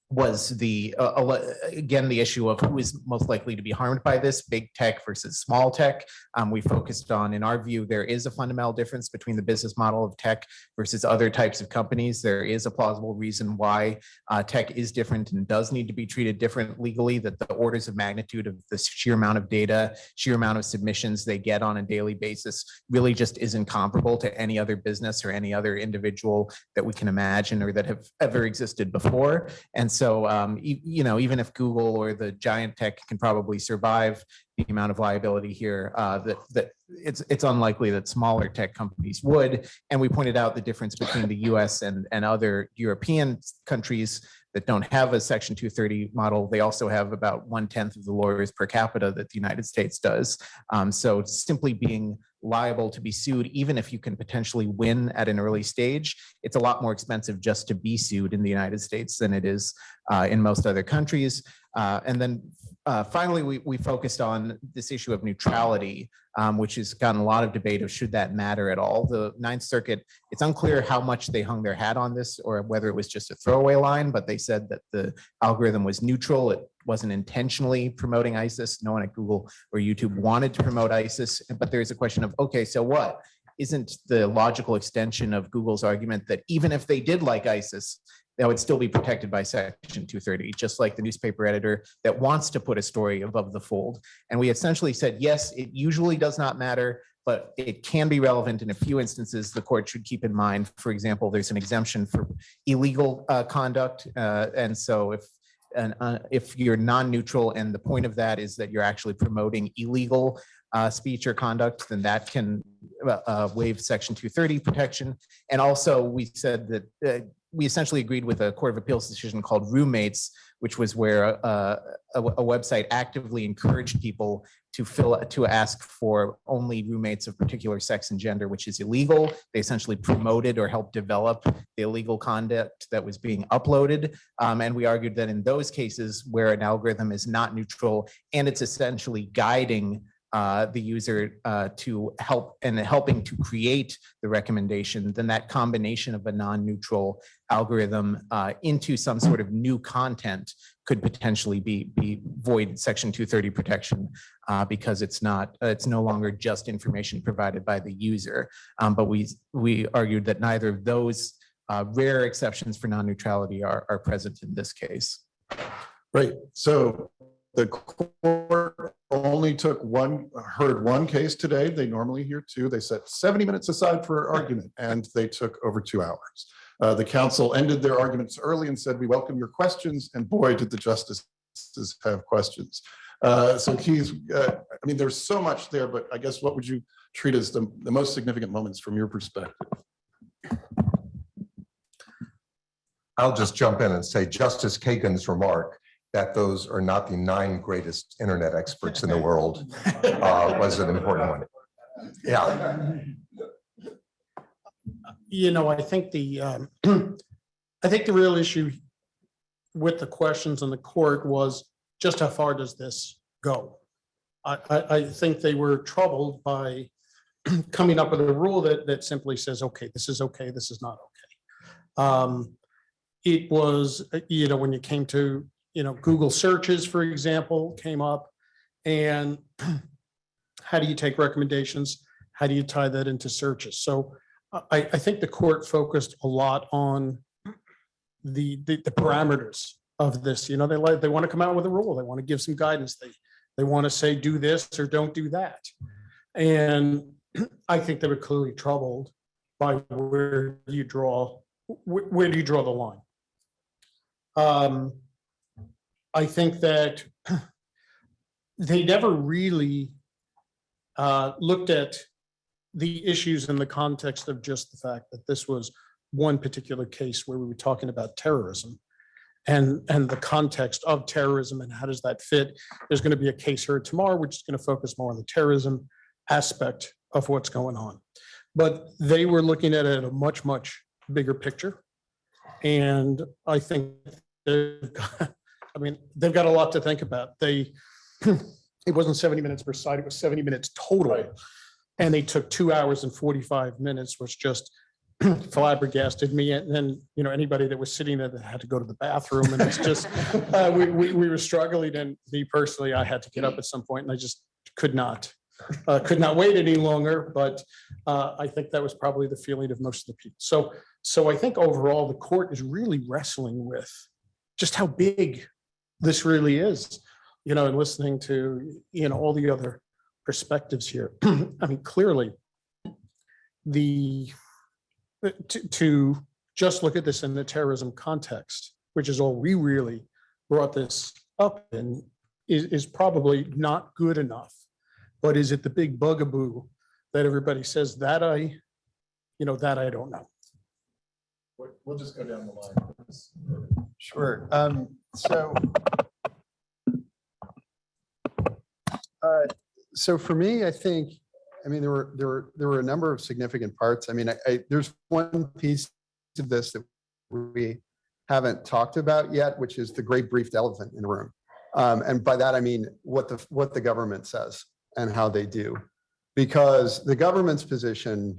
was the, uh, again, the issue of who is most likely to be harmed by this, big tech versus small tech. Um, we focused on, in our view, there is a fundamental difference between the business model of tech versus other types of companies. There is a plausible reason why uh, tech is different and does need to be treated different legally, that the orders of magnitude of the sheer amount of data, sheer amount of submissions they get on a daily basis really just isn't comparable to any other business or any other individual that we can imagine or that have ever existed before. And so, um, e- you know, even if Google or the giant tech can probably survive the amount of liability here, uh, that, that it's, it's unlikely that smaller tech companies would. And we pointed out the difference between the US and, and other European countries that don't have a section 230 model. They also have about one tenth of the lawyers per capita that the United States does. Um, so simply being liable to be sued, even if you can potentially win at an early stage, it's a lot more expensive just to be sued in the United States than it is uh, in most other countries. Uh, and then uh, finally, we, we focused on this issue of neutrality, um, which has gotten a lot of debate of should that matter at all. The Ninth Circuit, it's unclear how much they hung their hat on this or whether it was just a throwaway line, but they said that the algorithm was neutral. It wasn't intentionally promoting ISIS. No one at Google or YouTube wanted to promote ISIS. But there's a question of, okay, so what? Isn't the logical extension of Google's argument that even if they did like ISIS, that would still be protected by section 230, just like the newspaper editor that wants to put a story above the fold. And we essentially said, yes, it usually does not matter, but it can be relevant in a few instances the court should keep in mind. For example, there's an exemption for illegal uh, conduct. uh, And so if and uh, if you're non-neutral and the point of that is that you're actually promoting illegal uh, speech or conduct, then that can uh, uh, waive section 230 protection. And also, we said that uh, we essentially agreed with a Court of Appeals decision called Roommates, which was where uh, a, a website actively encouraged people to fill, to ask for only roommates of particular sex and gender, which is illegal. They essentially promoted or helped develop the illegal conduct that was being uploaded. Um, and we argued that in those cases where an algorithm is not neutral and it's essentially guiding uh, the user uh, to help and helping to create the recommendation, then that combination of a non-neutral algorithm uh, into some sort of new content could potentially be be void section 230 protection uh, because it's not it's no longer just information provided by the user. Um, but we we argued that neither of those uh, rare exceptions for non-neutrality are are present in this case. Right, so the court only took one, heard one case today. They normally hear two. They set 70 minutes aside for argument and they took over two hours. Uh, The counsel ended their arguments early and said, we welcome your questions. And boy, did the justices have questions. Uh, So Keith, uh, I mean, there's so much there, but I guess what would you treat as the, the most significant moments from your perspective? I'll just jump in and say Justice Kagan's remark that those are not the nine greatest internet experts in the world *laughs* uh, was an important one. Yeah, You know, I think the, um, *clears throat* I think the real issue with the questions in the court was just how far does this go? I, I, I think they were troubled by *clears throat* coming up with a rule that, that simply says, okay, this is okay, this is not okay. Um, It was, you know, when you came to, you know, Google searches, for example, came up. And *clears throat* how do you take recommendations? How do you tie that into searches? So I, I think the court focused a lot on the, the, the parameters of this, you know, they like, they want to come out with a rule, they want to give some guidance, they, they want to say, do this or don't do that. And *clears throat* I think they were clearly troubled by where you draw, where, where do you draw the line? Um, I think that they never really uh, looked at the issues in the context of just the fact that this was one particular case where we were talking about terrorism and, and the context of terrorism and how does that fit? There's going to be a case heard tomorrow, which is going to focus more on the terrorism aspect of what's going on. But they were looking at it a much, much bigger picture. And I think, they've got- I mean, they've got a lot to think about. They, it wasn't 70 minutes per side, it was 70 minutes total. And they took two hours and 45 minutes, which just *clears throat* flabbergasted me. And then, you know, anybody that was sitting there that had to go to the bathroom and it's just, *laughs* uh, we, we, we were struggling and me personally, I had to get up at some point and I just could not, uh, could not wait any longer. But uh, I think that was probably the feeling of most of the people. So, so I think overall, the court is really wrestling with just how big this really is, you know, and listening to, you know, all the other perspectives here. *clears throat* I mean, clearly, the, to, to just look at this in the terrorism context, which is all we really brought this up in, is, is probably not good enough. But is it the big bugaboo that everybody says that I, you know, that I don't know. We'll- We'll just go down the line. Sure. Um, so. uh, So for me, I think, I mean, there were, there were, there were a number of significant parts. I mean, I, I, there's one piece of this that we haven't talked about yet, which is the great briefed elephant in the room. Um, and by that, I mean, what the, what the government says and how they do. Because the government's position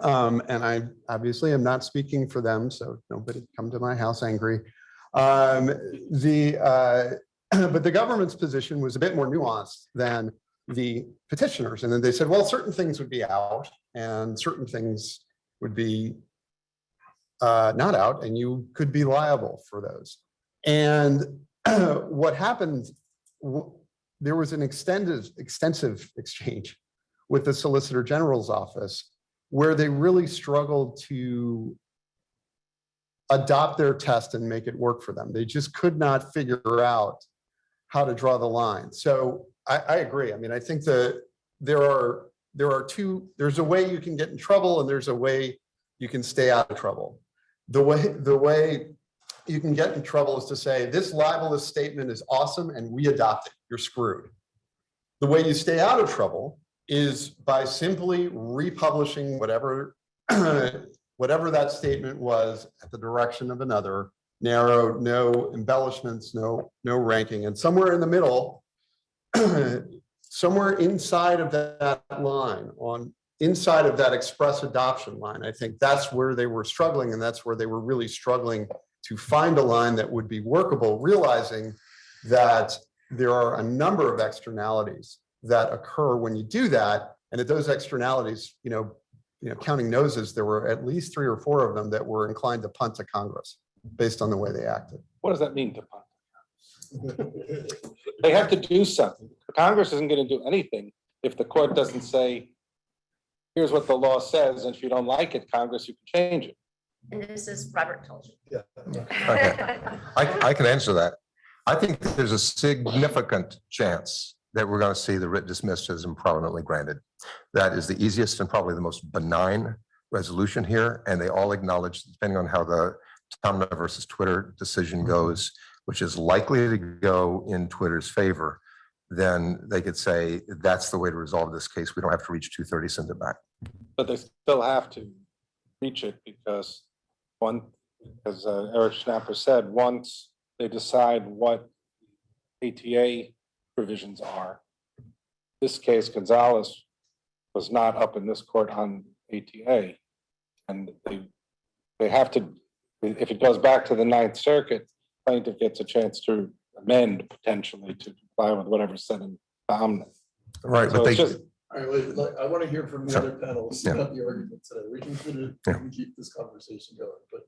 um, and I obviously am not speaking for them, so nobody come to my house angry. Um, the, uh, *clears throat* but the government's position was a bit more nuanced than the petitioners. And then they said, well, certain things would be out and certain things would be uh, not out and you could be liable for those. And *clears throat* what happened, there was an extended, extensive exchange with the Solicitor General's office where they really struggled to adopt their test and make it work for them. They just could not figure out how to draw the line. So I, I agree. I mean, I think that there are, there are two, there's a way you can get in trouble and there's a way you can stay out of trouble. The way, the way you can get in trouble is to say, this libelous statement is awesome and we adopt it. You're screwed. The way you stay out of trouble is by simply republishing whatever, *clears throat* uh, whatever that statement was at the direction of another, narrow, no embellishments, no, no ranking, and somewhere in the middle, *clears throat* somewhere inside of that line on, inside of that express adoption line, I think that's where they were struggling and that's where they were really struggling to find a line that would be workable, realizing that there are a number of externalities that occur when you do that. And that those externalities, you know, you know, counting noses, there were at least three or four of them that were inclined to punt to Congress based on the way they acted. What does that mean to punt? They have to do something. Congress isn't going to do anything if the court doesn't say, here's what the law says, and if you don't like it, Congress, you can change it. And this is Robert told you. Okay. I, I can answer that. I think there's a significant chance that we're going to see the writ dismissed as improvidently granted. That is the easiest and probably the most benign resolution here, and they all acknowledge, depending on how the Taamneh versus Twitter decision goes, which is likely to go in Twitter's favor, then they could say, that's the way to resolve this case. We don't have to reach 230, send it back. But they still have to reach it because one, as uh, Eric Schnapper said, once they decide what ATA provisions are. This case Gonzalez was not up in this court on ATA. And they, they have to, if it goes back to the Ninth Circuit, plaintiff gets a chance to amend potentially to comply with whatever's said in Omni. Right, So but it's they, just, All right, wait, like, I want to hear from the Sure. other panels Yeah. about the argument today. We can, we Yeah. can keep this conversation going, but.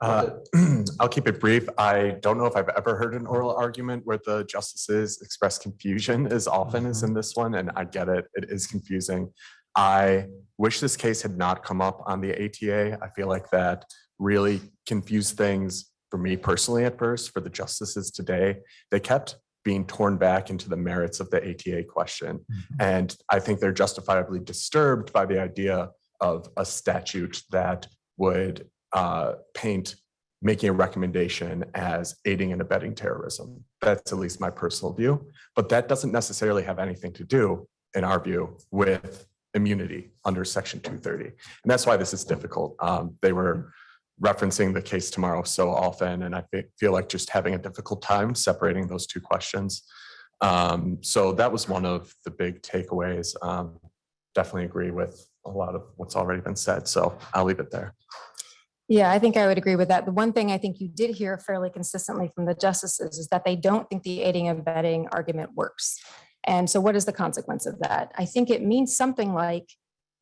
Uh, *clears throat* I'll keep it brief. I don't know if I've ever heard an oral argument where the justices express confusion as often as in this one, and I get it. It is confusing. I wish this case had not come up on the ATA. I feel like that really confused things for me personally at first, for the justices today. They kept being torn back into the merits of the ATA question. And I think they're justifiably disturbed by the idea of a statute that would uh, paint making a recommendation as aiding and abetting terrorism. That's at least my personal view, but that doesn't necessarily have anything to do, in our view, with immunity under section 230. And that's why this is difficult. Um, They were referencing the case tomorrow so often, and I feel like just having a difficult time separating those two questions. Um, So that was one of the big takeaways. Um, definitely agree with a lot of what's already been said, so I'll leave it there. Yeah, I think I would agree with that. The one thing I think you did hear fairly consistently from the justices is that they don't think the aiding and abetting argument works. And so what is the consequence of that? I think it means something like,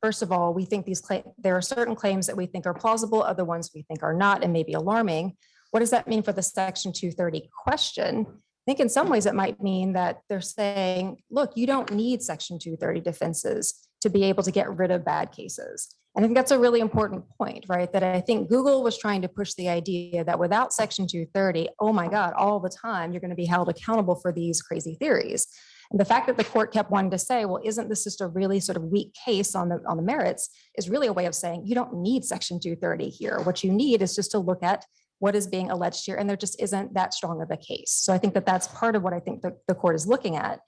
first of all, we think these there are certain claims that we think are plausible, other ones we think are not and maybe alarming. What does that mean for the section 230 question? I think in some ways it might mean that they're saying, look, you don't need section 230 defenses to be able to get rid of bad cases. And I think that's a really important point, right? That I think Google was trying to push the idea that without section 230, oh my God, all the time, you're going to be held accountable for these crazy theories. And the fact that the court kept wanting to say, well, isn't this just a really sort of weak case on the, on the merits is really a way of saying you don't need section 230 here. What you need is just to look at what is being alleged here, and there just isn't that strong of a case. So I think that that's part of what I think the, the court is looking at.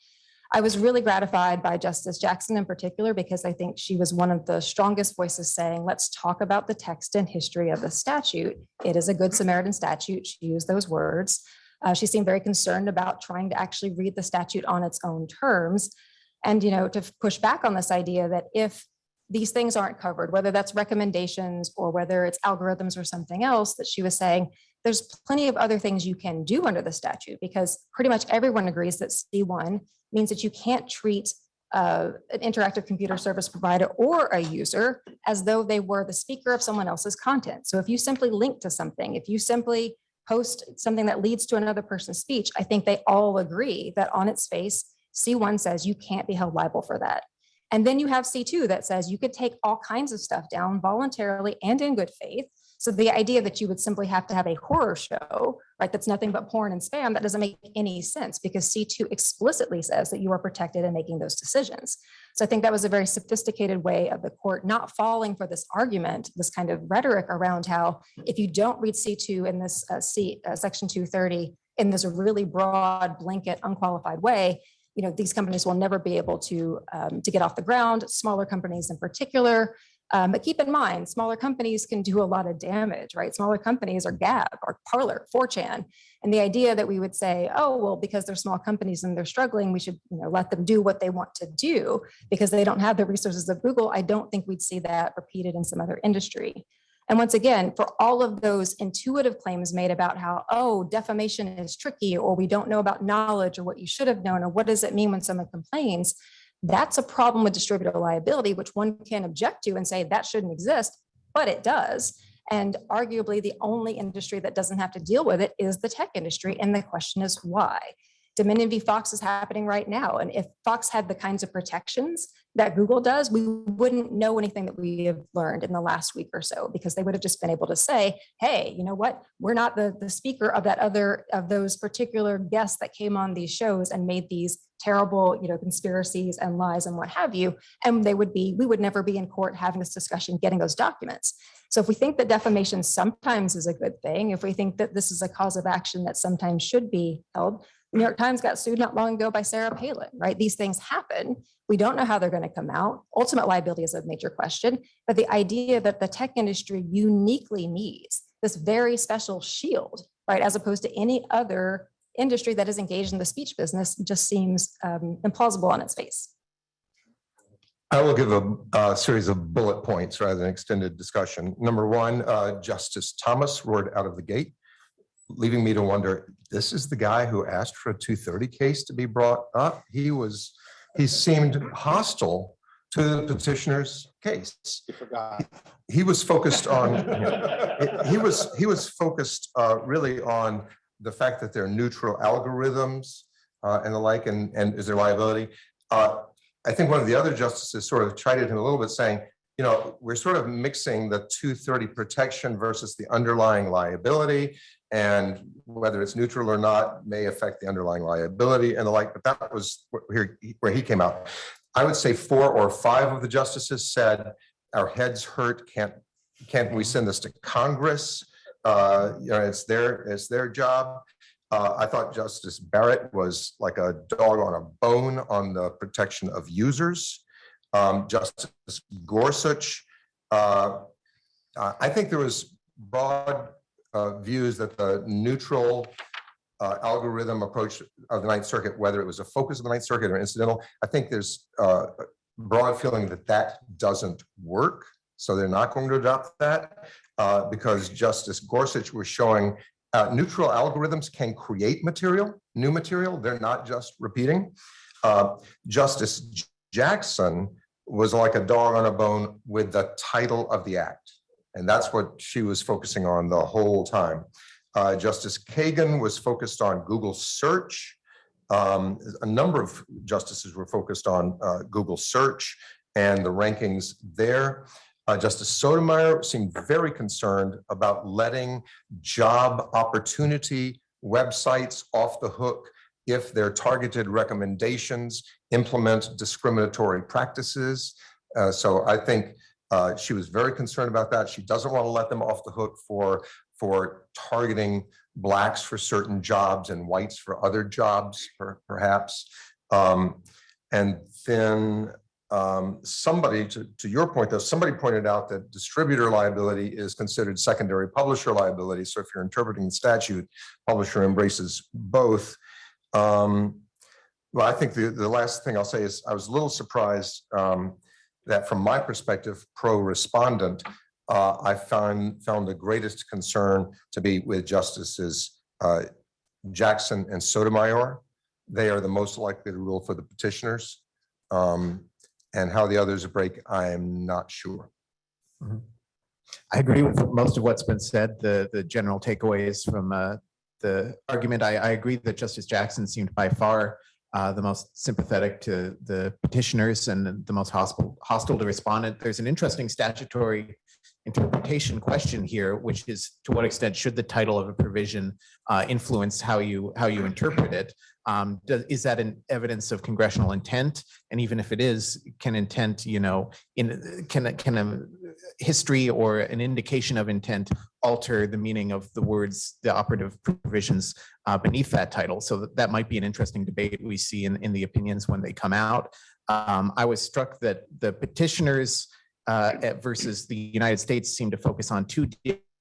I was really gratified by Justice Jackson in particular, because I think she was one of the strongest voices saying, let's talk about the text and history of the statute. It is a good Samaritan statute. She used those words. Uh, she seemed very concerned about trying to actually read the statute on its own terms. And, you know, to push back on this idea that if these things aren't covered, whether that's recommendations or whether it's algorithms or something else, that she was saying, there's plenty of other things you can do under the statute because pretty much everyone agrees that C1 means that you can't treat uh, an interactive computer service provider or a user as though they were the speaker of someone else's content. So if you simply link to something, if you simply post something that leads to another person's speech, I think they all agree that on its face, C1 says you can't be held liable for that. And then you have C2 that says you could take all kinds of stuff down voluntarily and in good faith. So the idea that you would simply have to have a horror show, right, that's nothing but porn and spam, that doesn't make any sense because C2 explicitly says that you are protected in making those decisions. So I think that was a very sophisticated way of the court not falling for this argument, this kind of rhetoric around how if you don't read C2 in this uh, C, uh, section 230 in this really broad blanket unqualified way, you know, these companies will never be able to, um, to get off the ground, smaller companies in particular. Um, but keep in mind, smaller companies can do a lot of damage, right? Smaller companies are Gab or Parler, 4chan. And the idea that we would say, oh, well, because they're small companies and they're struggling, we should you know, let them do what they want to do because they don't have the resources of Google. I don't think we'd see that repeated in some other industry. And once again, for all of those intuitive claims made about how, oh, defamation is tricky, or we don't know about knowledge, or what you should have known, or what does it mean when someone complains, that's a problem with distributor liability, which one can object to and say that shouldn't exist, but it does. And arguably the only industry that doesn't have to deal with it is the tech industry. And the question is why? Dominion v. Fox is happening right now. And if Fox had the kinds of protections that Google does, we wouldn't know anything that we have learned in the last week or so, because they would have just been able to say, hey, you know what? We're not the, the speaker of that other, of those particular guests that came on these shows and made these terrible, you know, conspiracies and lies and what have you. And they would be, we would never be in court having this discussion, getting those documents. So if we think that defamation sometimes is a good thing, if we think that this is a cause of action that sometimes should be held, New York Times got sued not long ago by Sarah Palin, right? These things happen. We don't know how they're going to come out. Ultimate liability is a major question, but the idea that the tech industry uniquely needs this very special shield, right, as opposed to any other industry that is engaged in the speech business just seems um, implausible on its face. I will give a, a series of bullet points rather than extended discussion. Number one, uh, Justice Thomas roared out of the gate, leaving me to wonder, this is the guy who asked for a 230 case to be brought up? He was, he seemed hostile to the petitioner's case. Forgot. He was focused on, *laughs* he was, he was focused uh, really on the fact that they're neutral algorithms uh, and the like, and, and is there liability? Uh, I think one of the other justices sort of chided him a little bit saying, you know, we're sort of mixing the 230 protection versus the underlying liability and whether it's neutral or not may affect the underlying liability and the like, but that was where, where he came out. I would say four or five of the justices said, our heads hurt, can't, can't we send this to Congress? Uh, you know, it's their, it's their job. Uh, I thought Justice Barrett was like a dog on a bone on the protection of users. Um, Justice Gorsuch, uh, uh, I think there was broad uh, views that the neutral uh, algorithm approach of the Ninth Circuit, whether it was a focus of the Ninth Circuit or incidental, I think there's uh, broad feeling that that doesn't work. So they're not going to adopt that uh, because Justice Gorsuch was showing neutral algorithms can create material, new material. They're not just repeating. Justice Jackson was like a dog on a bone with the title of the act. And that's what she was focusing on the whole time. Uh, Justice Kagan was focused on Google search. Um, a number of justices were focused on uh, Google search and the rankings there. Uh, Justice Sotomayor seemed very concerned about letting job opportunity websites off the hook if their targeted recommendations implement discriminatory practices. Uh, so I think uh, she was very concerned about that. She doesn't want to let them off the hook for, for targeting blacks for certain jobs and whites for other jobs, per- perhaps. Um, and then um, somebody, to, to your point, though, somebody pointed out that distributor liability is considered secondary publisher liability. So if you're interpreting the statute, publisher embraces both. Um, well, I think the, the last thing I'll say is I was a little surprised um, that from my perspective, pro respondent, uh, I found, found the greatest concern to be with Justices uh, Jackson and Sotomayor. They are the most likely to rule for the petitioners. Um, and how the others break, I am not sure. I agree with most of what's been said, the, the general takeaways from uh, the argument. I, I agree that Justice Jackson seemed by far uh, the most sympathetic to the petitioners and the most hostile, hostile to respondent. There's an interesting statutory interpretation question here, which is to what extent should the title of a provision uh, influence how you, how you interpret it? Um, does, is that an evidence of congressional intent? And even if it is, can intent, you know, in, can, can a history or an indication of intent alter the meaning of the words, the operative provisions uh, beneath that title? So that, that might be an interesting debate we see in, in the opinions when they come out. Um, I was struck that the petitioners uh, versus the United States seem to focus on two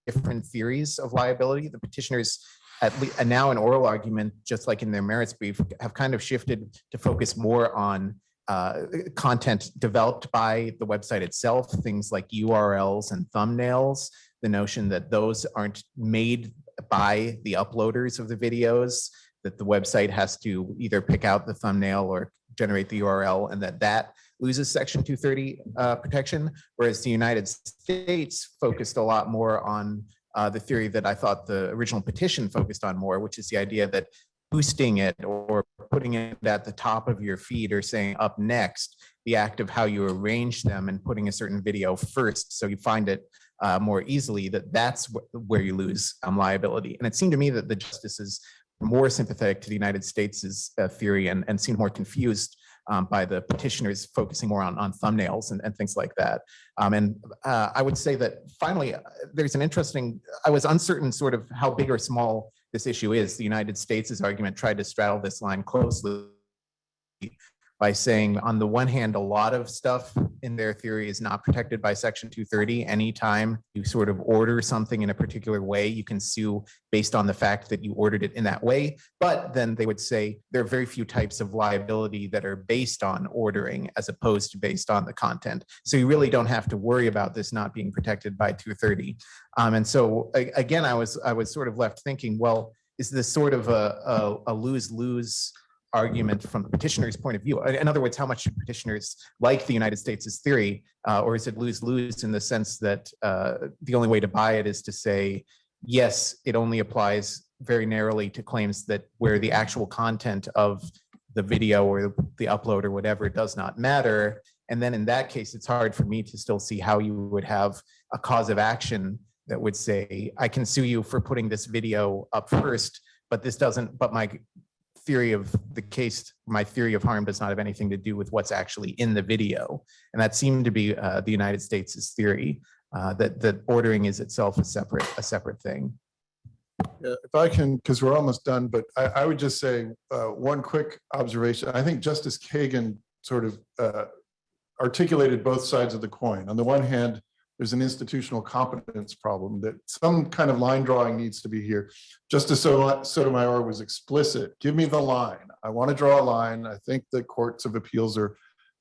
different theories of liability. The petitioners at least, now an oral argument, just like in their merits brief, have kind of shifted to focus more on uh, content developed by the website itself, things like URLs and thumbnails, the notion that those aren't made by the uploaders of the videos, that the website has to either pick out the thumbnail or generate the URL, and that that loses section 230 uh, protection, whereas the United States focused a lot more on uh, the theory that I thought the original petition focused on more, which is the idea that boosting it or putting it at the top of your feed or saying up next, the act of how you arrange them and putting a certain video first, so you find it uh, more easily, that that's wh- where you lose um, liability. And it seemed to me that the justices more sympathetic to the United States' uh, theory and, and seemed more confused um, by the petitioners focusing more on, on thumbnails and, and things like that. Um, and uh, I would say that finally, uh, there's an interesting, I was uncertain sort of how big or small this issue is. The United States' argument tried to straddle this line closely by saying, on the one hand, a lot of stuff in their theory is not protected by Section 230. Anytime you sort of order something in a particular way, you can sue based on the fact that you ordered it in that way. But then they would say there are very few types of liability that are based on ordering as opposed to based on the content. So you really don't have to worry about this not being protected by 230. Um, and so again, I was I was sort of left thinking, well, is this sort of a, lose-lose argument from the petitioner's point of view? In other words, how much should petitioners like the United States' theory, uh, or is it lose-lose in the sense that uh, the only way to buy it is to say, yes, it only applies very narrowly to claims that where the actual content of the video or the upload or whatever does not matter. And then in that case, it's hard for me to still see how you would have a cause of action that would say, I can sue you for putting this video up first, but this doesn't, but my theory of the case, my theory of harm does not have anything to do with what's actually in the video. And that seemed to be uh, the United States' theory, uh, that, that ordering is itself a separate, a separate thing. Yeah, If I can, because we're almost done, but I, I would just say, uh, one quick observation. I think Justice Kagan sort of, uh, articulated both sides of the coin. On the one hand, there's an institutional competence problem that some kind of line drawing needs to be here. Justice Soto- Sotomayor was explicit. Give me the line. I want to draw a line. I think the courts of appeals are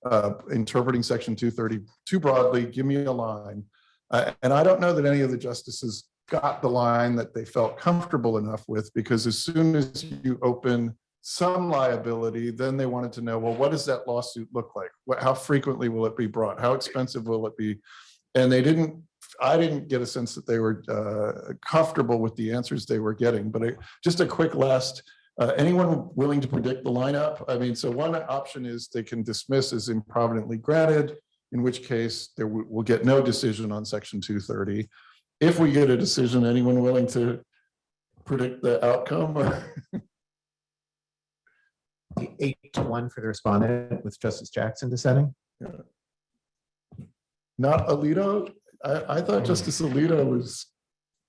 uh, interpreting section two thirty too broadly, give me a line. Uh, and I don't know that any of the justices got the line that they felt comfortable enough with, because as soon as you open some liability, then they wanted to know, well, what does that lawsuit look like? What, how frequently will it be brought? How expensive will it be? And they didn't, I didn't get a sense that they were uh, comfortable with the answers they were getting, but I- just a quick last, uh, anyone willing to predict the lineup? I mean, so one option is they can dismiss as improvidently granted, in which case there will will get no decision on section two thirty. If we get a decision, anyone willing to predict the outcome? *laughs* Eight to one for the respondent with Justice Jackson dissenting. Not Alito? I, I thought Justice Alito was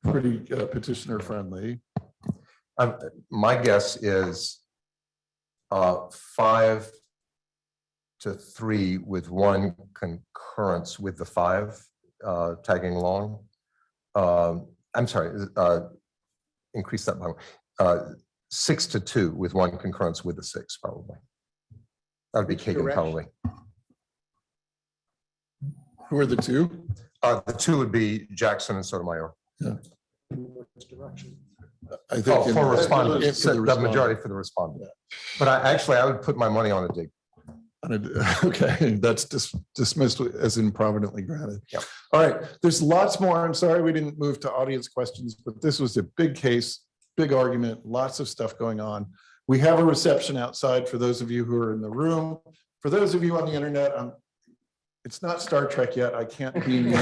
pretty uh, petitioner friendly. Um, my guess is uh, five to three with one concurrence with the five uh, tagging along. Um, I'm sorry, uh, increase that by one. Uh, six to two with one concurrence with the six, probably. That would be Kagan, direction? probably. Who are the two? Uh, the two would be Jackson and Sotomayor. Which direction? I think. Oh, for respondents, the respondent. majority for the respondent. But I, actually, I would put my money on a dig. *laughs* Okay, that's dis- dismissed as improvidently granted. Yep. All right, there's lots more. I'm sorry we didn't move to audience questions, but this was a big case, big argument, lots of stuff going on. We have a reception outside for those of you who are in the room. For those of you on the internet, um, it's not Star Trek yet. I can't be. *laughs*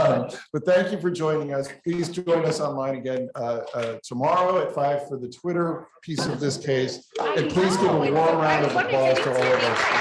Um, But thank you for joining us. Please join us online again uh, uh, tomorrow at five for the Twitter piece of this case. And please give a warm round of applause to all of us.